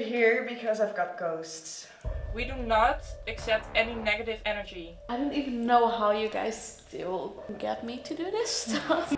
here because I've got ghosts. We do not accept any negative energy. I don't even know how you guys still get me to do this stuff.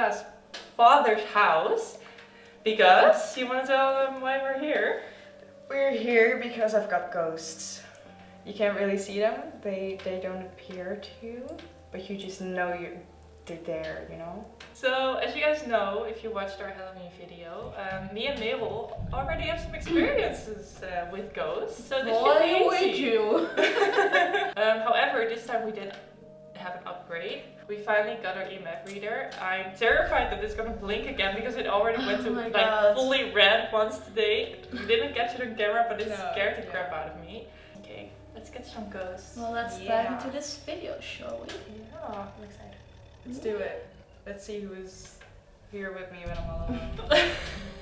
Um, father's house because you want to tell them why we're here. We're here because I've got ghosts. You can't really see them, they, they don't appear to, you, but you just know you're, they're there, you know? So as you guys know, if you watched our Halloween video, um, me and Mabel already have some experiences uh, with ghosts, so this should be Boy, easy. would you? um, however, this time we did have an upgrade. We finally got our EMF reader. I'm terrified that it's gonna blink again because it already went to Oh my like God. fully red once today. We didn't catch it on camera, but it No, scared the yeah. crap out of me. Okay, let's get some ghosts. Well, let's Yeah. dive into this video, shall we? Yeah, I'm excited. Let's do it. Let's see who's here with me when I'm all alone.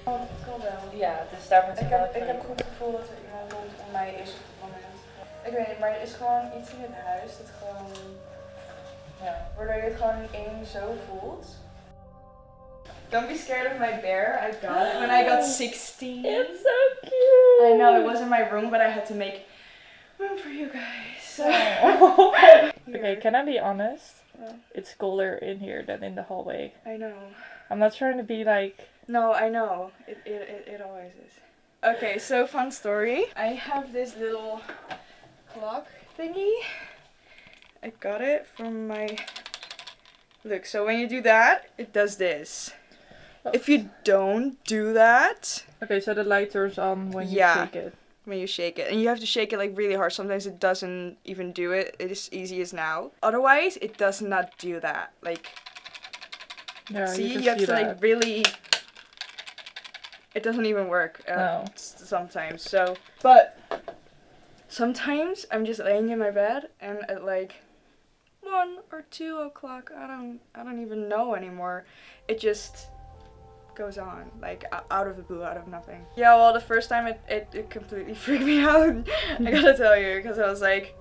Het kan wel. Ja, dus daar moet Ik heb, ik heb een goed gevoel dat er iemand rond om mij is op het moment. Ik weet niet, maar er is gewoon iets in het huis dat gewoon... Ja, waardoor je het gewoon in één zo voelt. Don't be scared of my bear. I got it when I got 16. It's so cute. I know, it was in my room, but I had to make room for you guys. okay, can I be honest? Yeah. It's colder in here than in the hallway. I know. I'm not trying to be like. No, I know. It, it, it, it always is. Okay, so fun story. I have this little clock thingy. I got it from my. Look, so when you do that, it does this. If you don't do that, Okay, so the light turns on when you Yeah. shake it. when you shake it, and you have to shake it like really hard, sometimes it doesn't even do it. It is easy as now. Otherwise, it does not do that. Like, Yeah, see, you you, have see to that. like really. It doesn't even work uh, No. sometimes. So, but sometimes I'm just laying in my bed and at like one or two o'clock, I don't, I don't even know anymore. It just goes on like out of the blue, out of nothing. Yeah, well, the first time it, it, it completely freaked me out. I gotta tell you, because I was like,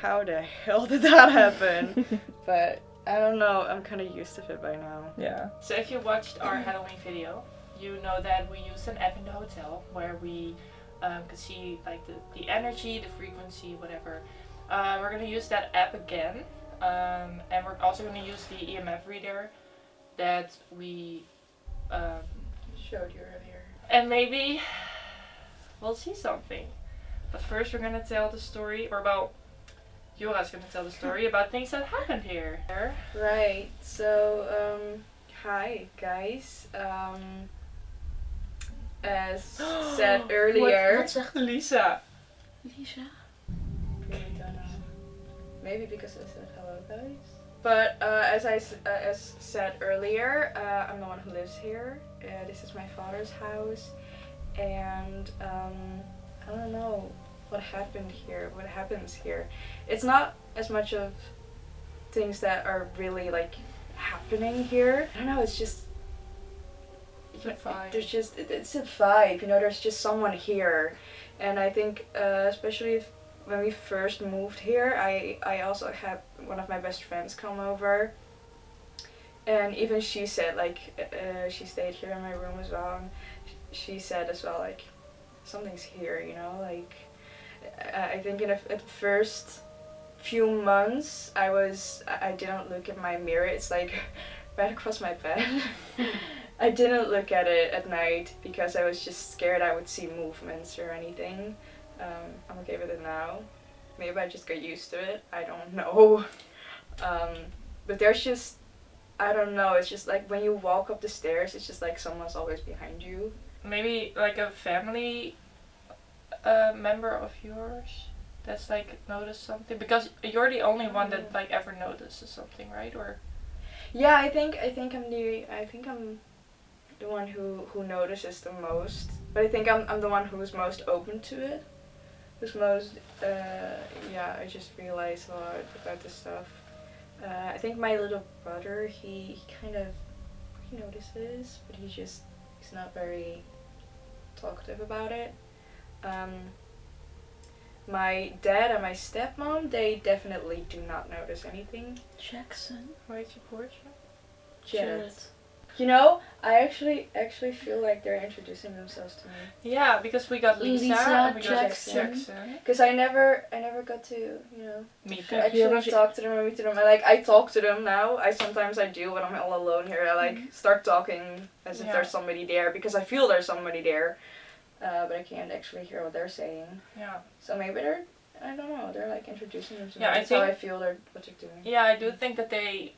how the hell did that happen? but I don't know. I'm kind of used to it by now. Yeah. So if you watched our Halloween video, you know that we used an app in the hotel where we um, could see like the, the energy, the frequency, whatever. Uh, we're gonna use that app again, um, and we're also gonna use the EMF reader that we um, Showed you earlier. and maybe we'll see something. But first, we're gonna tell the story, or about Jora's gonna tell the story about things that happened here. Right. So, um, hi guys. Um, as said earlier. Wat zegt Lisa. Lisa? Really don't know. Maybe because I said hello, guys. But uh, as I uh, as said earlier, uh, I'm the one who lives here. Uh, this is my father's house, and um, I don't know what happened here. What happens here? It's not as much of things that are really like happening here. I don't know. It's just It's a vibe. there's just it- it's a vibe. You know, there's just someone here, and I think uh, especially if, when we first moved here, I I also had one of my best friends come over, and even she said like uh, she stayed here in my room as well. She said as well like something's here. You know, like I think in a, at first few months I was I didn't look at my mirror. It's like right across my bed. I didn't look at it at night because I was just scared I would see movements or anything. Um, I'm okay with it now. Maybe I just got used to it. I don't know. Um, but there's just, I don't know. It's just like when you walk up the stairs, it's just like someone's always behind you. Maybe like a family uh, member of yours that's like noticed something because you're the only one that like ever notices something, right? Or Yeah, I think I think I'm the I think I'm the one who who notices the most. But I think I'm I'm the one who's most open to it. Who's most uh, yeah. I just realize a lot about this stuff. Uh, I think my little brother he, he kind of he notices, but he just he's not very talkative about it. Um, my dad and my stepmom they definitely do not notice anything. Jackson. Where's your portrait? Jared. You know, I actually actually feel like they're introducing themselves to me Yeah, because we got Lisa, Lisa and we got Jackson. Jackson. because I never I never got to you know Meet them. actually talk to them or meet them. I like I talk to them now. I sometimes I do when I'm all alone here. I like start talking as if there's somebody there because I feel there's somebody there, uh, but I can't actually hear what they're saying. Yeah. So maybe they're I don't know. They're like introducing themselves. Yeah, I That's how I think- feel they're what they're doing. Yeah, I do think that they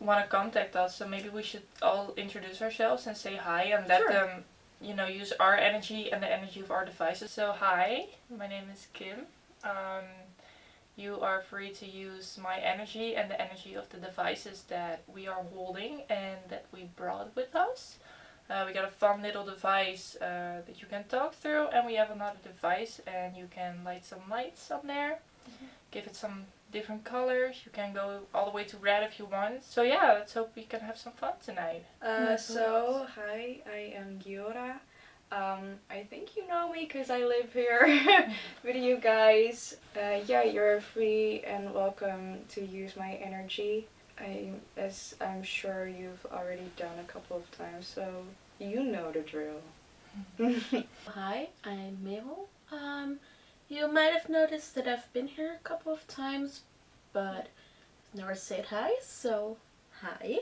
want to contact us, so maybe we should all introduce ourselves and say hi and let Sure. them, you know, use our energy and the energy of our devices. So, hi, my name is Kim. Um, you are free to use my energy and the energy of the devices that we are holding and that we brought with us. Uh, we got a fun little device uh, that you can talk through, and we have another device, and you can light some lights on there, give it some different colors. You can go all the way to red if you want. So yeah, let's hope we can have some fun tonight. Uh, so, hi, I am Giora. Um, I think you know me because I live here with you guys. Uh, yeah, you're free and welcome to use my energy. I, as I'm sure you've already done a couple of times, so you know the drill. Hi, I'm Mabel. Um, you might have noticed that I've been here a couple of times, but never said hi, so hi.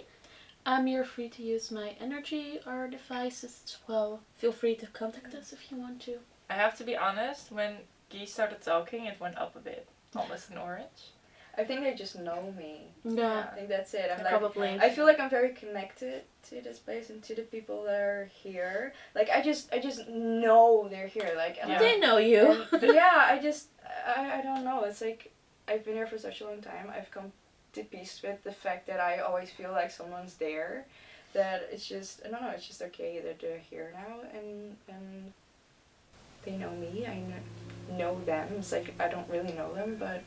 Um, you're free to use my energy or devices as well. Feel free to contact us if you want to. I have to be honest, when Guy started talking, it went up a bit, almost an orange. I think they just know me. Yeah, I think that's it. I'm like, probably. I feel like I'm very connected to this place and to the people that are here. Like I just, I just know they're here. Like, Yeah. They know you. And, yeah, I just, I, I don't know. It's like I've been here for such a long time. I've come to peace with the fact that I always feel like someone's there. That it's just, I don't know. It's just okay that they're here now and and they know me. I know, know them. It's like I don't really know them, but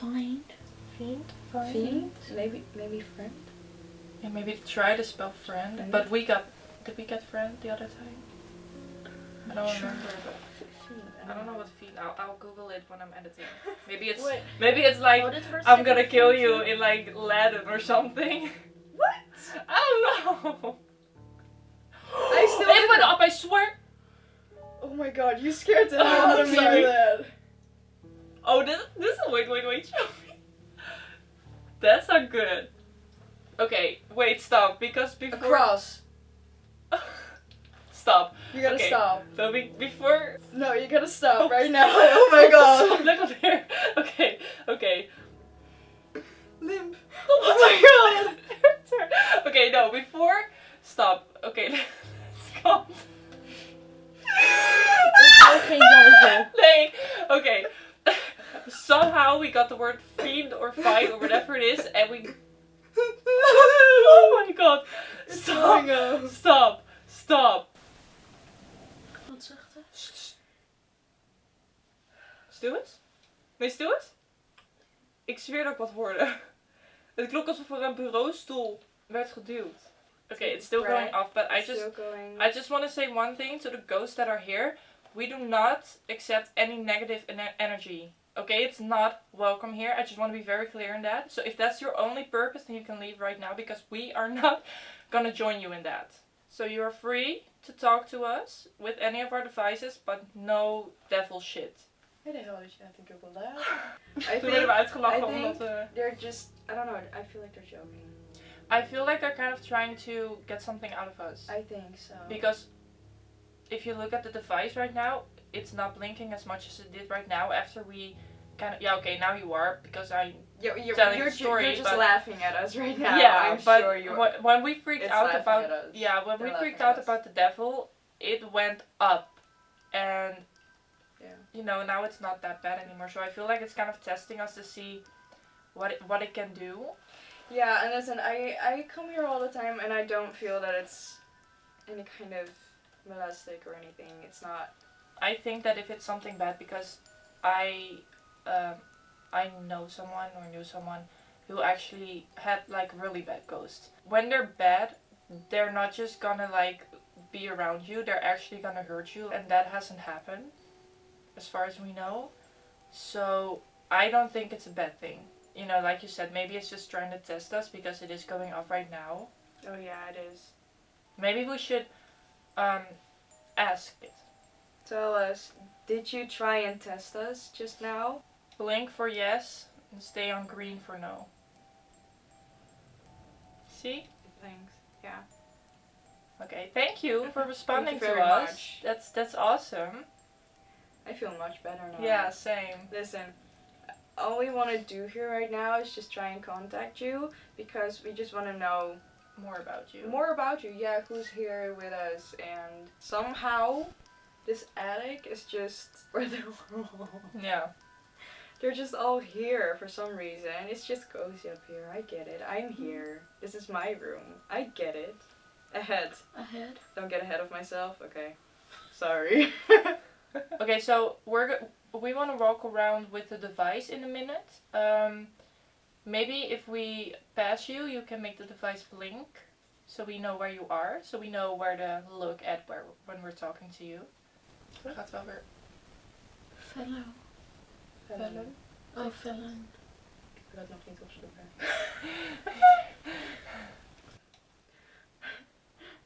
Find. Fiend? fiend, maybe maybe friend. Yeah, maybe try to spell friend. Friend. But we got, did we get friend the other time? I don't Sure. remember, but I don't know what fiend. I'll, I'll Google it when I'm editing. Maybe it's Wait. maybe it's like What is first I'm gonna kill find you in like Latin or something. What? I don't know. I still it went up. I swear. Oh my god, you scared the hell out of me sorry. with that. Oh, this this is- wait wait wait. Show me. That's not good. Okay, wait, stop. Because before cross. stop. You gotta Okay. stop. So be, before No, you gotta stop right now. Oh my god. Look up geduwd. Okay, it's still going off, but I just going. I just want to say one thing to the ghosts that are here. We do not accept any negative ener- energy. Okay, it's not welcome here. I just want to be very clear in that. So if that's your only purpose, then you can leave right now because we are not gonna join you in that. So you are free to talk to us with any of our devices, but no devil shit. Why the hell did you have to Google that? I Toen werden we think I think- they're just. I don't know. I feel like they're joking. I feel like they're kind of trying to get something out of us. I think so. Because if you look at the device right now, it's not blinking as much as it did right now after we kind of yeah okay now you are because I you're, you're, telling you're, ju- story, you're just laughing at us right now. yeah I'm but sure you. wh- when we freaked out about yeah when we They're freaked out about the devil it went up and Yeah. you know now it's not that bad anymore so I feel like it's kind of testing us to see what it, what it can do Yeah, and listen, I I come here all the time, and I don't feel that it's any kind of molestic or anything. It's not. I think that if it's something bad, because I, um, I know someone or knew someone who actually had like really bad ghosts. When they're bad, they're not just gonna like be around you. They're actually gonna hurt you, and that hasn't happened, as far as we know. So I don't think it's a bad thing. You know, like you said, maybe it's just trying to test us because it is going off right now. Oh yeah, it is. Maybe we should um, ask it. Tell us, did you try and test us just now? Blink for yes and stay on green for no. See? Thanks. Yeah. Okay, thank you for responding you to very us. much. That's that's awesome. I feel much better now. Yeah, same. Listen, all we want to do here right now is just try and contact you because we just want to know More about you. more about you. Yeah, who's here with us, and somehow this attic is just where they're all. Yeah. They're just all here for some reason. It's just cozy up here. I get it. I'm mm-hmm. here. This is my room. I get it. Ahead. Ahead. Don't get ahead of myself. Okay. Sorry. Okay, so we're we want to walk around with the device in a minute. Um, maybe if we pass you, you can make the device blink, so we know where you are, so we know where to look at where when we're talking to you. Gaat wel weer. Fellow. Fellow. Oh, fellow. Ik wil dat nog niet opzoeken.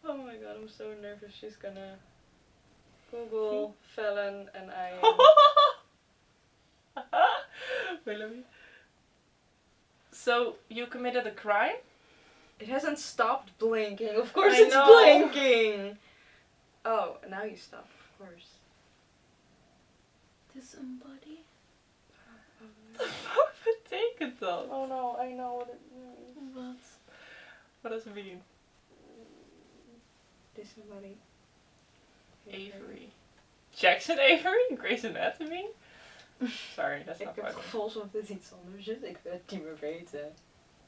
oh my god, I'm so nervous. She's gonna Google felon and I am Willoughby. So you committed a crime? It hasn't stopped blinking. Of course I it's know. blinking. Oh, now you stop, of course. Disembody. Wat betekent dat? Oh no, I know what it means. Wat? What does it mean? This somebody. Avery. Jackson Avery? Grey's Anatomy? Sorry, that's Ik not heb het funny. gevoel alsof dit iets anders is. Ik wil het niet meer weten.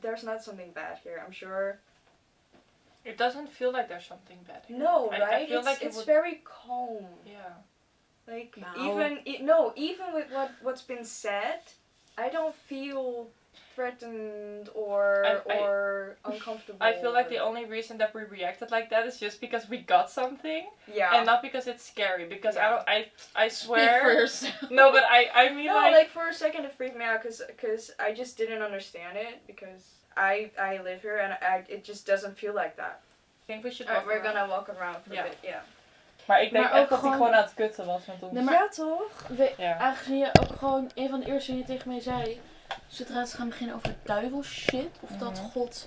There's not something bad here, I'm sure. It doesn't feel like there's something bad here. No, I- I right? feel it's like it it's would- very calm. Yeah. Like No. even e- no, even with what what's been said, I don't feel threatened or I- I- or uncomfortable. I feel like the only reason that we reacted like that is just because we got something yeah. and not because it's scary. Because I Yeah. don't, I I swear. no, but I I mean no, like, like, for a second it freaked me out because cause I just didn't understand it because I I live here and I it just doesn't feel like that. I think we should. Alright, walk we're around. gonna walk around for Ja. a bit. Yeah. Maar ik denk Maar echt ook dat hij gewoon- gewoon aan het kutten was met ons. Nee, maar- ja toch? We, Ja. Aangezien je ook gewoon een van de eerste dingen tegen mij zei. Zodra ze gaan beginnen over duivel shit. Of dat Mhm. God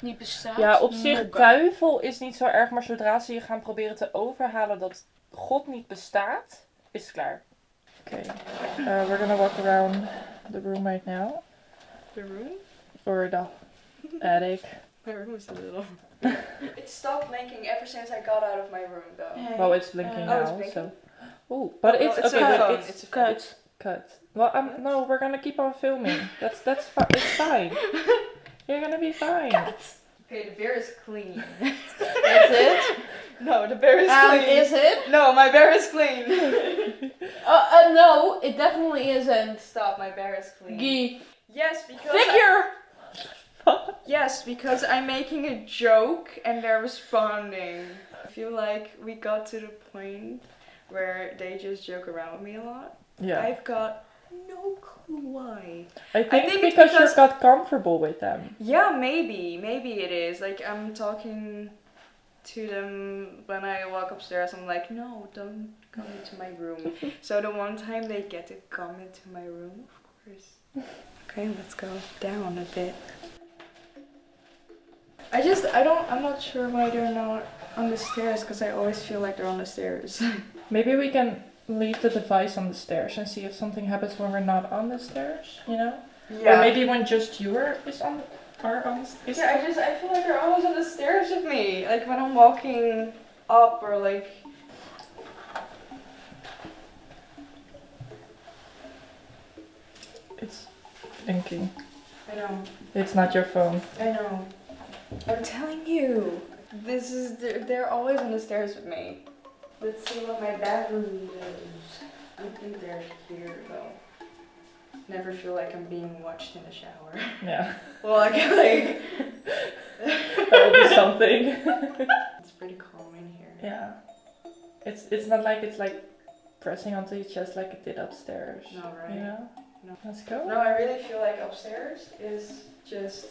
niet bestaat. Ja, op zich, duivel is niet zo erg, maar zodra ze je gaan proberen te overhalen dat God niet bestaat, is het klaar. Oké, uh, we're gonna walk around the room right now. The room? Or the attic. My room is a little. it stopped blinking ever since I got out of my room though. Hey, Well, it's blinking uh, Oh, it's now, blinking? so. Oh, but Oh, it's, it's okay, a but phone, it's, it's a phone. cut. Cut. Well, um, What? no, we're gonna keep on filming. That's that's fi- it's fine. You're gonna be fine. Okay, the bear is clean. Is it? No, the bear is Um, clean. is it? No, my bear is clean. Uh, uh, no, it definitely isn't. Stop, my bear is clean. Guy. Yes, because Figure! I, yes, because I'm making a joke and they're responding. I feel like we got to the point where they just joke around with me a lot. Yeah. I've got no clue why. I think, think because, because- you got comfortable with them. Yeah, maybe. Maybe it is. Like, I'm talking to them when I walk upstairs. I'm like, no, don't come into my room. so the one time they get to come into my room, of course. Okay, let's go down a bit. I just, I don't, I'm not sure why they're not on the stairs because I always feel like they're on the stairs. Maybe we can leave the device on the stairs and see if something happens when we're not on the stairs, you know? Or maybe when just you are is on are on the is Yeah, I just I feel like they're always on the stairs with me. Like when I'm walking up or like it's blinking. I I know. It's not your phone. I know. I'm telling you. This is they're, they're always on the stairs with me. Let's see what my bathroom is. I think they're here though. Never feel like I'm being watched in the shower. Yeah. well, I can like. that would be something. it's pretty calm in here. yeah. It's it's not like it's like pressing onto your chest like it did upstairs. No, right? You know? No. Let's go. No, I really feel like upstairs is just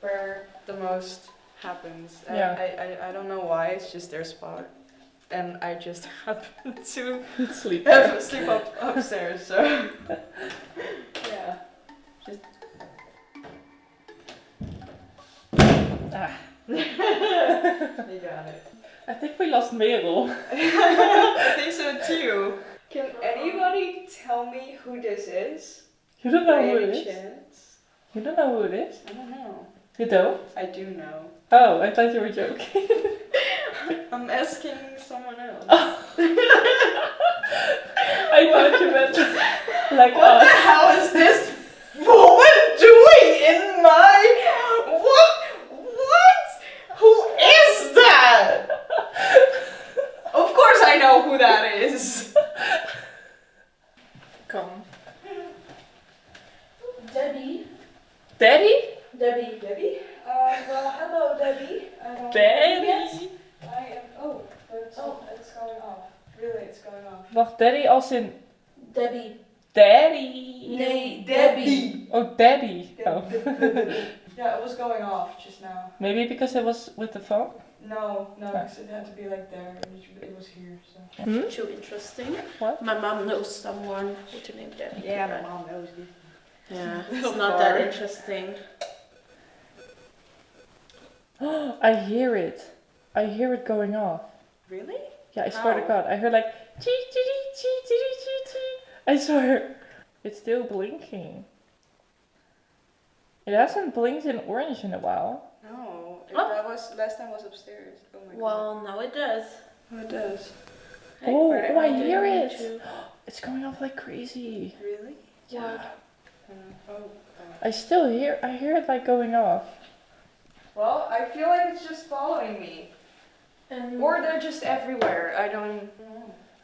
where the most happens. Yeah. I, I, I don't know why, it's just their spot. And I just happen to Sleep. have sleep up upstairs, so. yeah. Ah, You got it. I think we lost Merel. I think so too. Can anybody tell me who this is? You don't know By who it is. chance? You don't know who it is? I don't know. You don't? I do know. Oh, I thought you were joking. I'm asking someone else. I thought you meant like What the us. hell is this woman doing in my what? What? Who is that? Of course I know who that is. Come. Debbie. Debbie? Debbie. Debbie? Uh, well, hello, Debbie. I don't Daddy? I am. Oh, it's, oh, it's going off. Really, it's going off. Wacht, daddy als in Debbie. daddy. Nee, Debbie. Oh, daddy. Oh. yeah, it was going off just now. Maybe because it was with the phone? No, no, because it had to be like there. It was- It was here, so. Hmm? Too interesting. What? My mom knows someone with the name Debbie. Yeah, my mom knows you. Yeah, it's not that bar. interesting. I hear it. I hear it going off. Really? Yeah, I swear to God. I heard like chee chee chee chee chee chee chee. I swear. It's still blinking. It hasn't blinked in orange in a while. No, it, Oh. that was last time was upstairs. Oh my god. Well, now it does. Oh, it does. Oh, Right, oh, I didn't hear mean it. to. It's going off like crazy. Really? What? Uh, oh. oh. I still hear I hear it like going off. Well, I feel like it's just following me, And or they're just everywhere. I don't.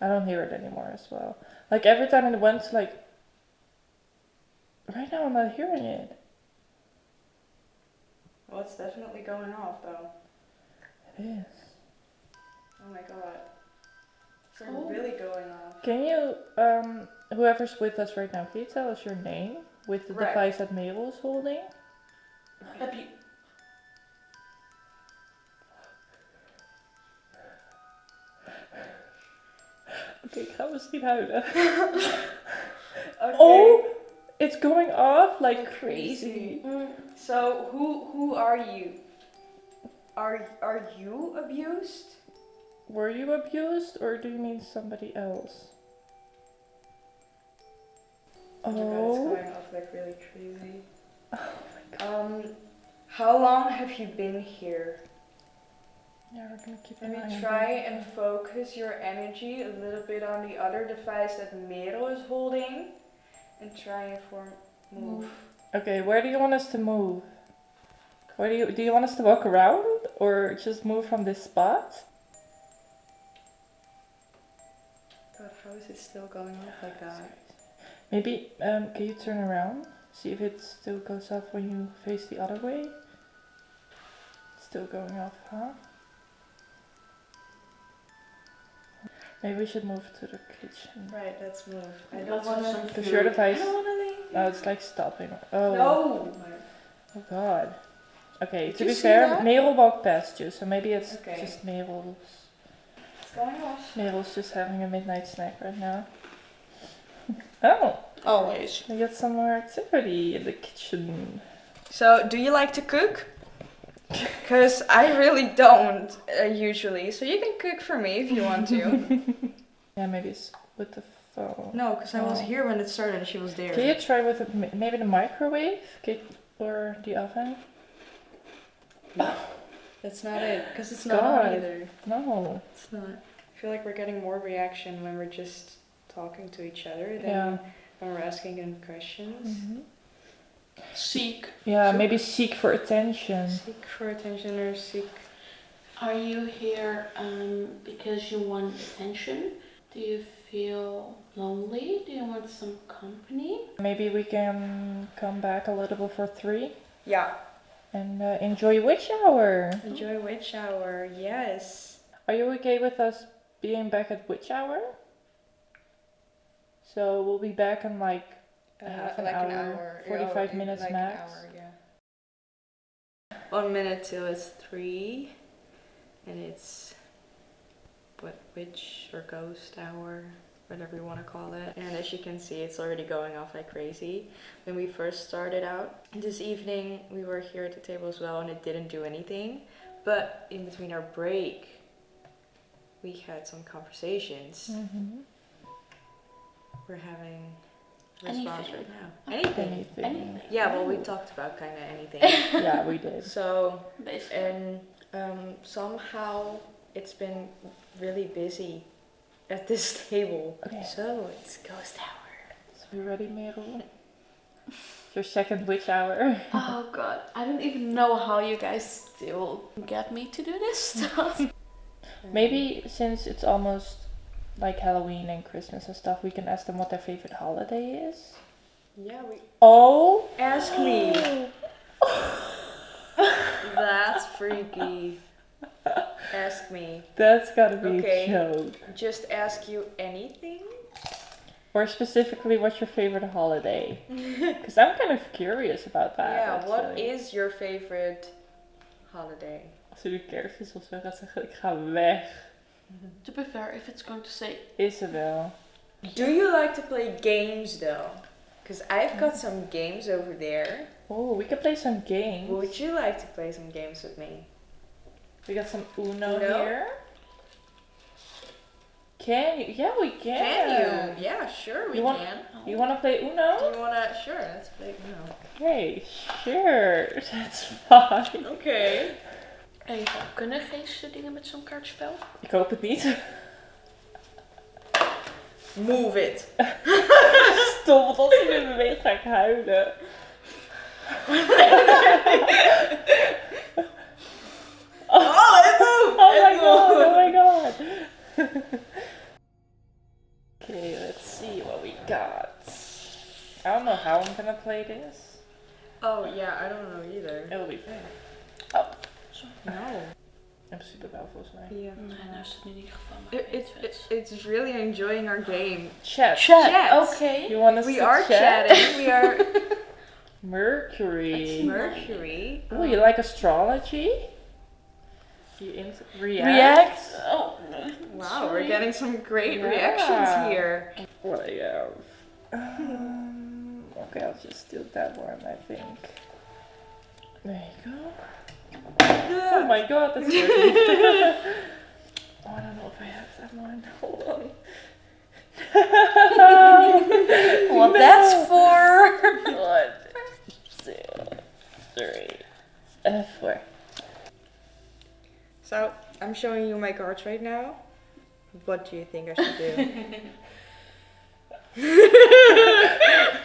I don't hear it anymore as well. Like every time it went to like Right now I'm not hearing it. Well, it's definitely going off though. It is. Oh my god. It's Oh. really going off. Can you um whoever's with us right now, can you tell us your name with the Right. device that Mabel is holding? Happy. Ik ga misschien huilen. Okay. Oh, it's going off like crazy. Mm. So who who are you? Are are you abused? Were you abused or do you mean somebody else? Oh my god, it's Oh, going off like really crazy. oh my Um, how long have you been here? Yeah, we're gonna keep an Maybe on try and focus your energy a little bit on the other device that Merel is holding, and try and form move. Okay, where do you want us to move? Where do you do you want us to walk around or just move from this spot? God, how is it still going off like that? Maybe um, can you turn around? See if it still goes off when you face the other way. Still going off, huh? Maybe we should move to the kitchen. Right, let's move. I Let's don't wanna. some Because food. your I device. don't wanna leave. Oh, it's like stopping. Oh. No. Oh God. Okay, Did to be fair, that? Merel walked past you, so maybe it's Okay. just Merel's. It's going off. Merel's just having a midnight snack right now. oh, Always. we got some more activity in the kitchen. So, do you like to cook? Because I really don't uh, usually. So you can cook for me if you want to. Yeah, maybe it's with the phone. no, because I was Oh. here when it started and she was there. Can you try with the, maybe the microwave Get, or the oven? That's not it. Because it's not God. on either. No. It's not. I feel like we're getting more reaction when we're just talking to each other than Yeah. when we're asking them questions. Mhm. Seek. Yeah, maybe seek for attention. Seek for attention or seek. Are you here um, because you want attention? Do you feel lonely? Do you want some company? Maybe we can come back a little before three Yeah. and uh, enjoy witch hour. Enjoy witch hour. Yes. Are you okay with us being back at witch hour? So we'll be back in like Uh, Half an like an hour, hour. 45 Yeah, minutes like max. Hour, yeah. One minute till it's three, and it's what witch or ghost hour, whatever you want to call it. And as you can see, it's already going off like crazy. When we first started out this evening, we were here at the table as well, and it didn't do anything. But in between our break, we had some conversations. Mhm. We're having response Anything. right now. Anything. anything. Anything. Yeah, well, we talked about kind of anything. yeah, we did. so, Basically. and um, somehow it's been really busy at this table. Okay. So it's ghost hour. So you ready, Merel? Your second witch hour. Oh god, I don't even know how you guys still get me to do this stuff. Maybe since it's almost like Halloween and Christmas and stuff, we can ask them what their favorite holiday is. Yeah, we Oh, ask me. That's freaky. Ask me. that's gotta be Okay. a joke. Just ask you anything. Or specifically, what's your favorite holiday? Because I'm kind of curious about that. yeah. What actually. is your favorite holiday? Als u de kerstmis of zo gaat zeggen, ik ga weg. To be fair, if it's going to say Isabel. Do you like to play games though? Because I've got some games over there. Oh, we can play some games. Would you like to play some games with me? We got some Uno, Uno? here. Can you? Yeah, we can. Can you? Yeah, sure we You want- can. You want to play Uno? You wanna? Sure, let's play Uno. Okay, sure. That's fine. Okay. Even, kunnen geesten dingen met zo'n kaartspel? Ik hoop het niet. Move it. Want als je nu beweegt ga ik huilen. Oh, it moved. Oh it my god, moved. oh my god. okay, let's see what we got. I don't know how I'm gonna play this. Oh yeah, I don't know either. It'll be fun. No. In principe wel volgens mij. Yeah. Nee, nou is het in ieder geval maar It, it, it, it's really enjoying our game. Chat. Chat, Chat. okay. You want us We to are chat? chatting. We are Mercury. Mercury. Oh, you like astrology? You in react? React? Oh. Wow, Sorry. we're getting some great Yeah. reactions here. What do you have? Um, okay, I'll just do that one, I think. There you go. Oh my god, that's good. oh, I don't know if I have that one. Hold on. What that's for? One, two, three, uh, four. So I'm showing you my cards right now. What do you think I should do?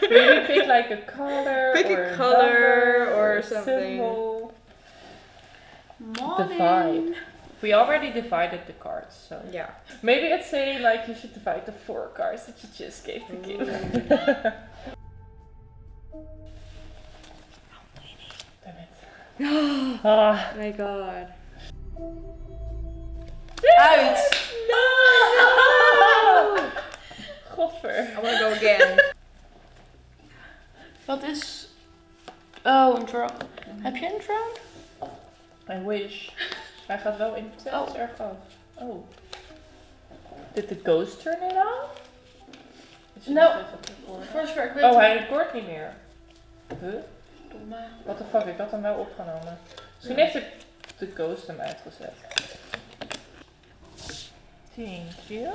Maybe pick like a color Pick a color number or a something. symbol. Morning. Divide. We already divided the cards, so yeah. maybe I'd say like you should divide the four cards that you just gave the kid. Damn it. oh my god. Out! No! Goffer. I wanna go again. Wat is... Oh, een draw. Heb je een draw? I wish. Hij gaat wel in tells Oh. erg af. Oh. Did the ghost turn it off? Is hij No. nog even tevoren? First werk, weet Oh, hij recordt niet meer. Huh? Domme. What the fuck, ik had hem wel opgenomen. Misschien Ja. heeft de, de ghost hem uitgezet. Thank you.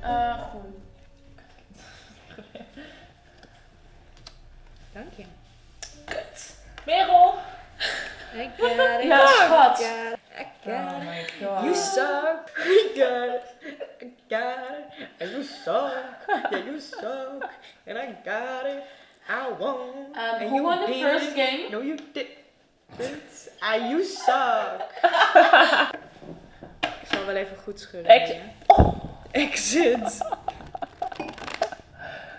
Eh, Dank je. kut. Merel! I got it. Ja, schat. I got it. I Oh my god. You suck. I got it. I got it, and you suck, yeah, you suck, and I got it, I won, Um, and who you won the did first game? No, you did. It's, ah, you suck. Ik zal wel even goed schudden. Ex- hè. Exit.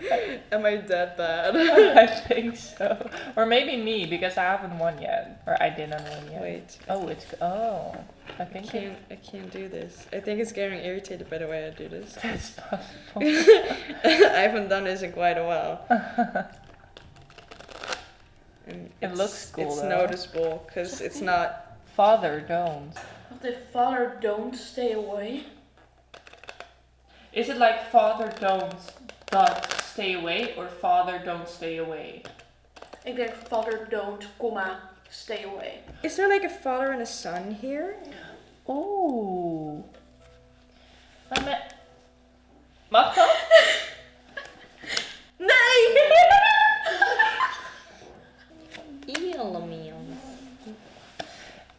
Am I that bad? I think so. Or maybe me, because I haven't won yet. Or I didn't win yet. Wait. Oh, it's. Oh. I I think it, can't, I can't do this. I think it's getting irritated by the way I do this. it's possible. I haven't done this in quite a while. It looks cool, It's though. noticeable because it's not. Father, don't. The father don't stay away. Is it like father, don't, but stay away, or father, don't stay away? Ik denk father don't, comma, stay away. Is there like a father and a son here? Oeh. Maar me- Mag dat? Nee!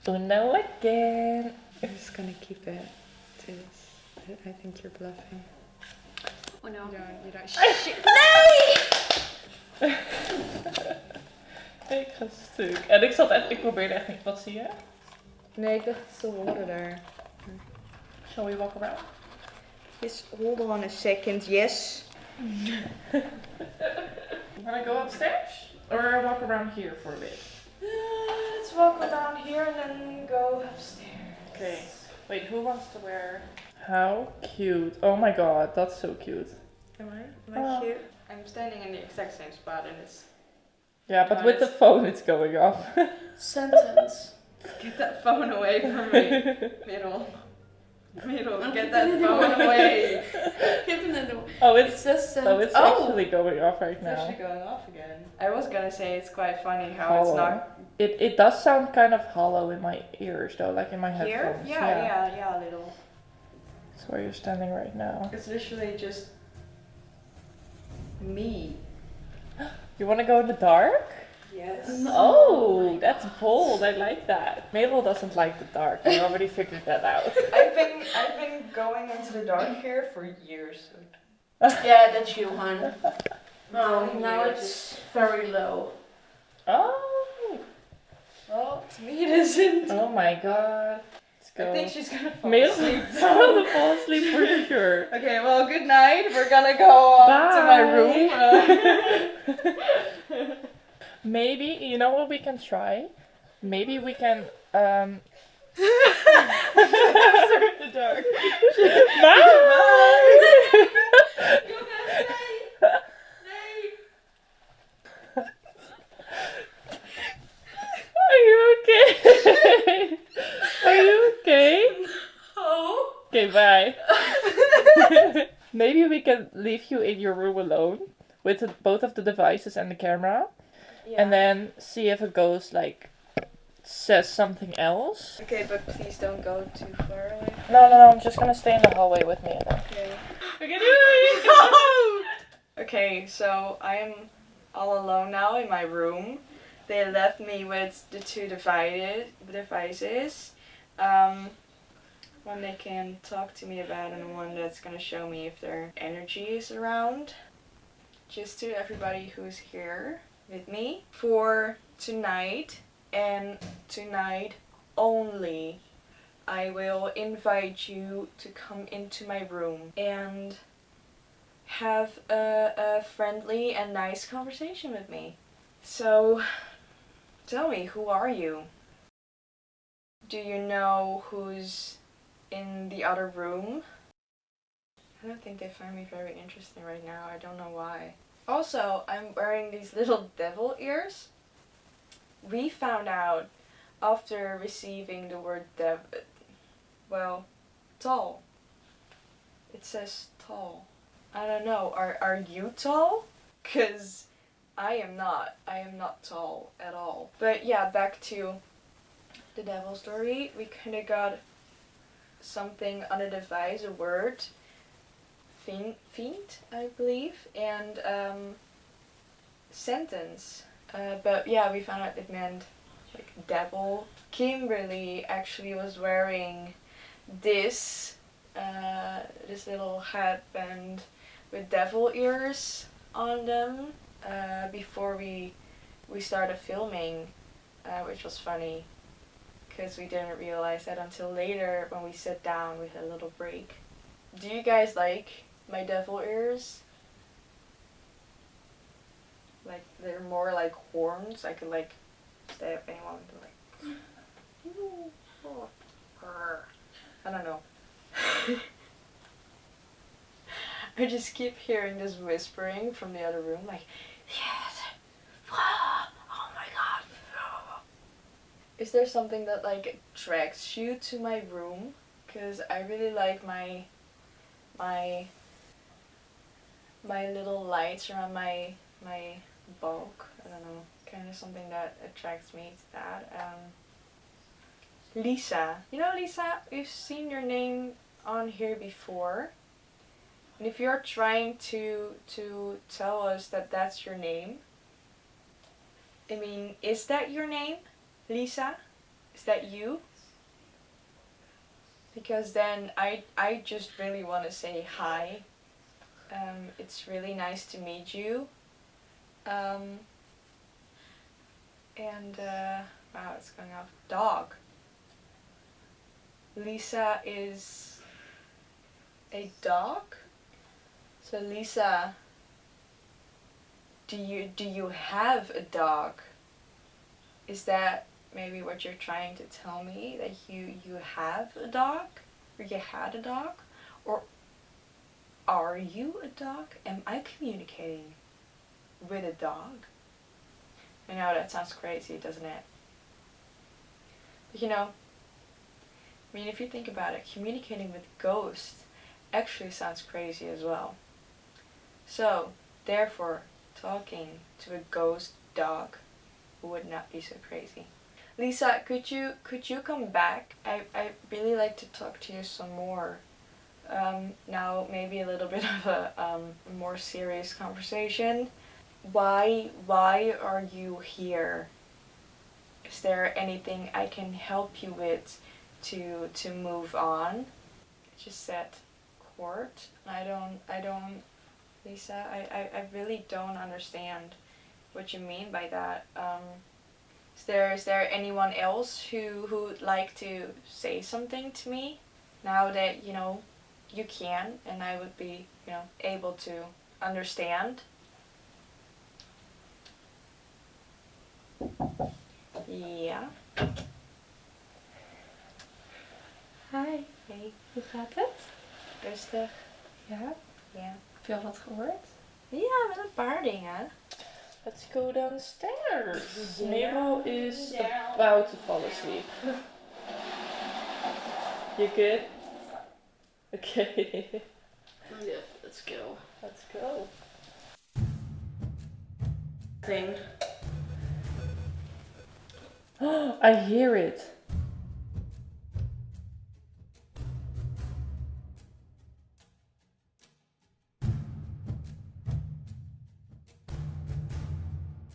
Uno again. I'm just gonna keep it to this. I- I think you're bluffing. No. You don't. You don't. Shit. Ik ga stuk. En ik zat echt, ik probeerde echt niet. Wat zie je? Nee, ik dacht het is de water daar. Shall we walk around? Yes, hold on a second. Yes. Wanna go upstairs? Or walk around here for a bit? Uh, let's walk around here and then go upstairs. Okay. Wait, who wants to wear? How cute. Oh my god, that's so cute. Am I? Am I Oh. cute? I'm standing in the exact same spot and it's. Yeah, but with the phone it's going off. Sentence. Get that phone away from me. Middle. Middle, get that phone away. Give it a oh, It it's just. sent- oh, it's oh. actually going off right now. It's actually going off again. I was gonna say it's quite funny how Hollow. it's not It it does sound kind of hollow in my ears though, like in my here. headphones. Yeah, yeah, yeah, a little. That's where you're standing right now. It's literally just me. You want to go in the dark? Yes. Oh, that's bold. I like that. Mabel doesn't like the dark. I already figured that out. I've been I've been going into the dark here for years. Yeah, that's you, hon. No, Oh, now it's very low. Oh, Well, to me it isn't. oh my god. Go. I think she's gonna fall Mabel asleep. is gonna fall asleep for sure. Okay, well, good night. We're gonna go uh, to my room. Uh, Maybe you know what we can try. Maybe we can um. the dark. Bye. Are you okay? Are you okay? Oh. Okay, bye. Maybe we can leave you in your room alone with the, both of the devices and the camera, and then see if a ghost like says something else. Okay, but please don't go too far away. No, no, no. I'm just gonna stay in the hallway with me. Okay. Do it. Okay, so I am all alone now in my room. They left me with the two divided devices. Um, one they can talk to me about, and one that's gonna show me if their energy is around. Just to everybody who's here with me for tonight and tonight only. I will invite you to come into my room and have a, a friendly and nice conversation with me. So, tell me, who are you? Do you know who's in the other room? I don't think they find me very interesting right now. I don't know why. Also, I'm wearing these little devil ears. We found out after receiving the word dev. Well, tall. It says tall. I don't know. Are are you tall? Cause I am not. I am not tall at all. But yeah, back to the devil story. We kind of got something on a device, a word, fiend, fiend I believe, and um, sentence. Uh, but yeah, we found out it meant like devil. Kimberly actually was wearing this uh, this little headband with devil ears on them uh, before we we started filming, uh, which was funny because we didn't realize that until later when we sat down with a little break. Do you guys like my devil ears? Like they're more like horns. I could like stab anyone with them, like. I don't know. I just keep hearing this whispering from the other room, like, yes, oh my god. Is there something that like attracts you to my room? Cause I really like my, my, my little lights around my my bulk. I don't know, kind of something that attracts me to that. Um, Lisa, you know Lisa, we've seen your name on here before. And if you're trying to to tell us that that's your name, I mean, is that your name, Lisa? Is that you? Because then I I just really want to say hi. Um, it's really nice to meet you. Um, and uh, wow, it's going off. Dog. Lisa is a dog. So Lisa, do you do you have a dog? Is that maybe what you're trying to tell me that you you have a dog or you had a dog or are you a dog? Am I communicating with a dog? I know that sounds crazy, doesn't it? But you know, I mean, if you think about it, communicating with ghosts actually sounds crazy as well. So, therefore, talking to a ghost dog would not be so crazy. Lisa, could you could you come back? I I really like to talk to you some more. Um, now maybe a little bit of a um, more serious conversation. Why why are you here? Is there anything I can help you with to to move on? I just said court. I don't I don't Lisa, I, I, I really don't understand what you mean by that. Um, is there is there anyone else who who would like to say something to me now that you know you can and I would be you know able to understand? Yeah. Hi, Hey, hoe gaat het? rustig. Ja, Ja. heb je al wat gehoord? Ja, met een paar dingen. Let's go downstairs. Yeah. Merel is Down. about to fall asleep. You good? Okay, Yeah, let's go. let's go. Thing. I hear it.